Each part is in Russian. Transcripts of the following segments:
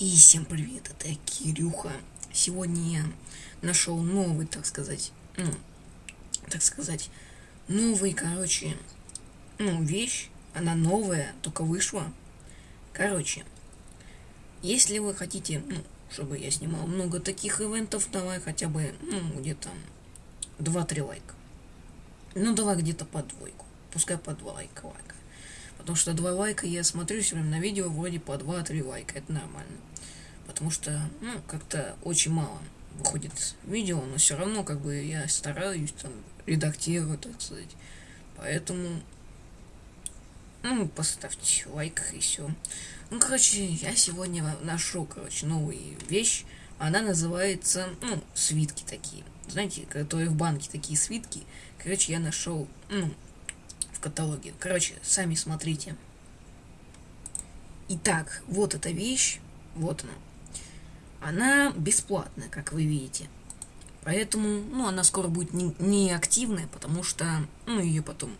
И всем привет, это Кирюха. Сегодня я нашел новый, так сказать, ну, так сказать, новый, короче, ну, вещь. Она новая, только вышла. Короче, если вы хотите, ну, чтобы я снимал много таких ивентов, давай хотя бы, ну, где-то 2-3 лайка. Ну, давай где-то по двойку. Пускай по 2 лайка лайка. Потому что 2 лайка я смотрю сегодня на видео вроде по 2-3 лайка. Это нормально. Потому что, ну, как-то очень мало выходит видео, но все равно, как бы, я стараюсь там редактировать, так сказать. Поэтому, ну, поставьте лайк и все. Ну, короче, я сегодня нашел, короче, новую вещь. Она называется, ну, свитки такие. Знаете, которые в банке такие свитки. Короче, я нашел, ну, каталоге. Короче, сами смотрите. Итак, вот эта вещь. Вот она. Она бесплатная, как вы видите. Поэтому, ну, она скоро будет не, не потому что, ну, ее потом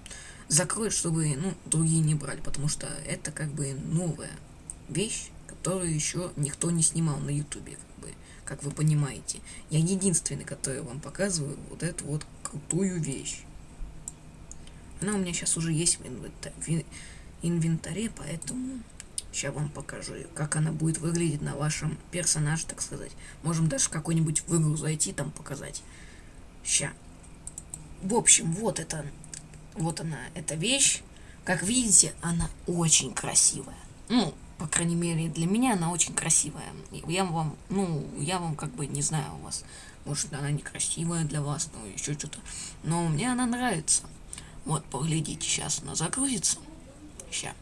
закроют, чтобы, ну, другие не брали, потому что это как бы новая вещь, которую еще никто не снимал на ютубе, как бы, как вы понимаете. Я единственный, который вам показываю вот эту вот крутую вещь. Она у меня сейчас уже есть в инвентаре, поэтому Сейчас вам покажу, как она будет выглядеть на вашем персонаже, так сказать. Можем даже какой-нибудь в игру зайти, там показать. Ща. В общем, вот это, вот она, эта вещь. Как видите, она очень красивая. Ну, по крайней мере, для меня она очень красивая. Я вам, ну, я вам как бы не знаю у вас. Может, она некрасивая для вас, ну, еще что-то. Но мне она нравится. Вот, поглядите, сейчас она загрузится. Сейчас.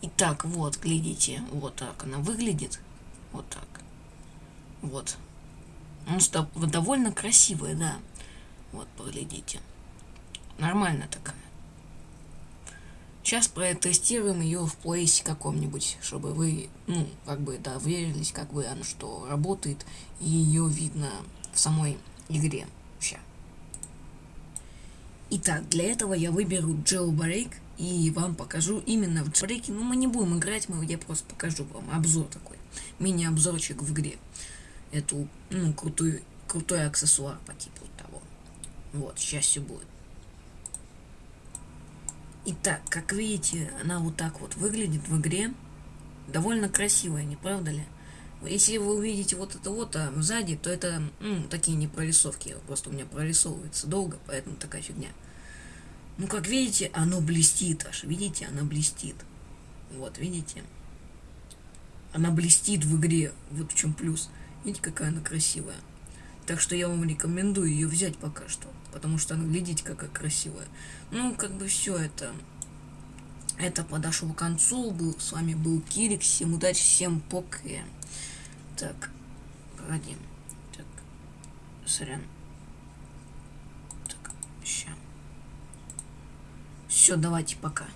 Итак, вот, глядите, вот так она выглядит. Вот так. Вот. Ну, довольно красивая, да. Вот, поглядите. Нормально такая. Сейчас протестируем ее в плейсе каком-нибудь, чтобы вы, ну, как бы, да, верились, как бы она что работает, и ее видно в самой игре. Сейчас. Итак, для этого я выберу Jailbreak и вам покажу именно в Jailbreak. Ну, мы не будем играть, мы, я просто покажу вам обзор такой, мини-обзорчик в игре. Эту, ну, крутую, крутой аксессуар по типу того. Вот, сейчас все будет. Итак, как видите, она вот так вот выглядит в игре. Довольно красивая, не правда ли? Если вы увидите вот это вот а сзади, то это ну, такие не прорисовки. Просто у меня прорисовывается долго, поэтому такая фигня. Ну, как видите, оно блестит аж. Видите, она блестит. Вот, видите? Она блестит в игре. Вот в чем плюс. Видите, какая она красивая. Так что я вам рекомендую ее взять пока что. Потому что она, глядите, какая красивая. Ну, как бы все это... Это подошло к концу. Был, с вами был Кирик. Всем удачи, всем пока. Так, погоди. Так, сорян. Так, ща. Все, давайте, пока.